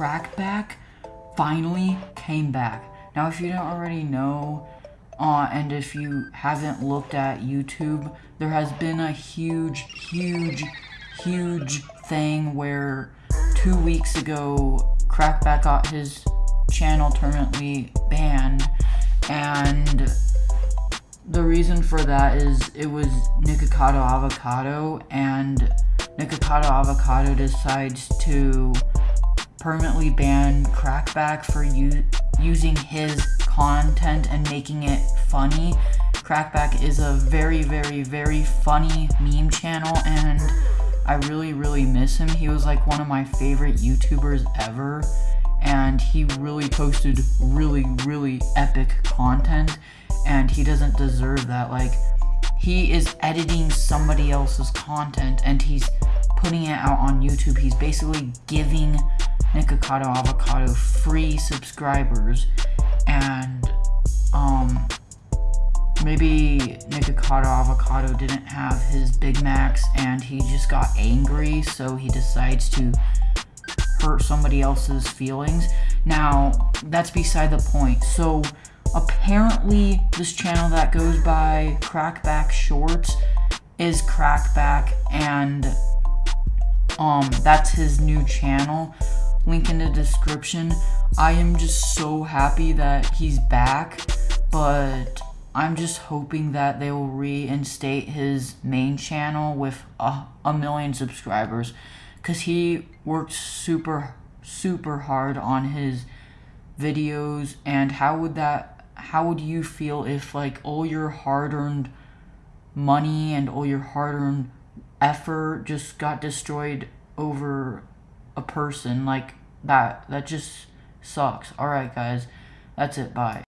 Craccbacc finally came back. Now, if you don't already know, uh, and if you haven't looked at YouTube, there has been a huge, huge, huge thing where two weeks ago, Craccbacc got his channel permanently banned, and the reason for that is it was Nikocado Avocado, and Nikocado Avocado decides to permanently ban Craccbacc for using his content and making it funny. Craccbacc is a very, very, very funny meme channel, and I really, really miss him. He was like one of my favorite YouTubers ever, and he really posted really, really epic content, and he doesn't deserve that. Like, he is editing somebody else's content, and he's putting it out on YouTube. He's basically giving Nikocado Avocado free subscribers and um maybe Nikocado Avocado didn't have his Big Macs and he just got angry so he decides to hurt somebody else's feelings. Now, that's beside the point. So, apparently this channel that goes by Craccbacc Shorts is Craccbacc and um that's his new channel link in the description. I am just so happy that he's back, but I'm just hoping that they will reinstate his main channel with a, a million subscribers because he worked super, super hard on his videos and how would that, how would you feel if like all your hard-earned money and all your hard-earned effort just got destroyed over a person like that that just sucks. All right guys. That's it. Bye